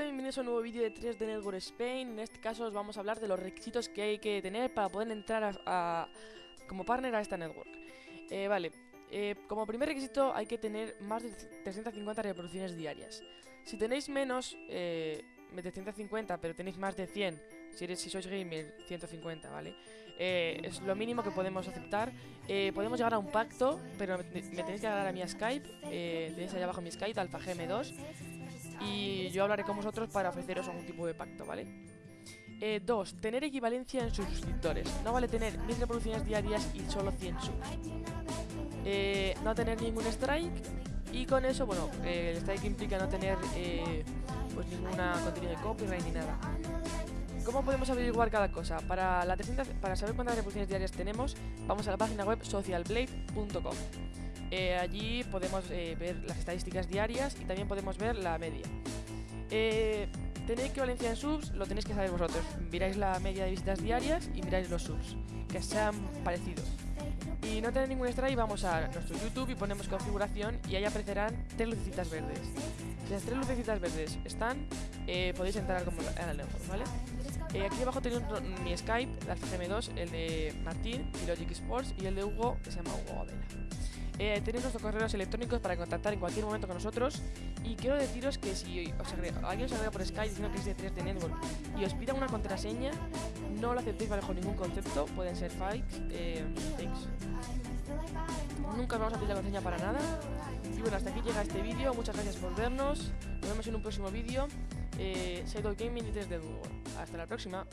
bienvenidos a un nuevo vídeo de 3D Network Spain. En este caso os vamos a hablar de los requisitos que hay que tener para poder entrar a, a- como partner a esta network. Eh, vale, eh, como primer requisito hay que tener más de 350 reproducciones diarias. Si tenéis menos eh, de 350 pero tenéis más de 100, si, eres, si sois gamer 150, ¿vale? Eh, es lo mínimo que podemos aceptar. Eh, podemos llegar a un pacto, pero me, me tenéis que dar a mi Skype. Eh, tenéis ahí abajo mi Skype, AlphaGM2 y yo hablaré con vosotros para ofreceros algún tipo de pacto, ¿vale? Eh, dos, tener equivalencia en sus suscriptores. No vale tener 1000 reproducciones diarias y solo 100 subs. Eh, no tener ningún strike y con eso, bueno, eh, el strike implica no tener eh, pues ninguna contenido de copyright ni nada. ¿Cómo podemos averiguar cada cosa? Para, la 300 para saber cuántas reproducciones diarias tenemos, vamos a la página web socialblade.com. Eh, allí podemos eh, ver las estadísticas diarias y también podemos ver la media. Eh, tenéis equivalencia en subs, lo tenéis que saber vosotros. Miráis la media de visitas diarias y miráis los subs, que sean parecidos. Y no tener ningún strike, vamos a nuestro YouTube y ponemos configuración y ahí aparecerán tres lucecitas verdes. Si las tres lucecitas verdes están, eh, podéis entrar como network, ¿vale? Eh, aquí abajo tenéis mi Skype, el CM2, el de Martín, y Logic Sports, y el de Hugo, que se llama Hugo Abela. Eh, tenéis nuestros correos electrónicos para contactar en cualquier momento con nosotros. Y quiero deciros que si alguien os agrega por Skype diciendo que es de 3D Network y os pida una contraseña, no lo aceptéis bajo ningún concepto, pueden ser fakes. eh, fakes. Nunca os vamos a pedir la contraseña para nada. Y bueno, hasta aquí llega este vídeo. Muchas gracias por vernos. Nos vemos en un próximo vídeo. Eh, Shadow Gaming y 3D Network. Hasta la próxima.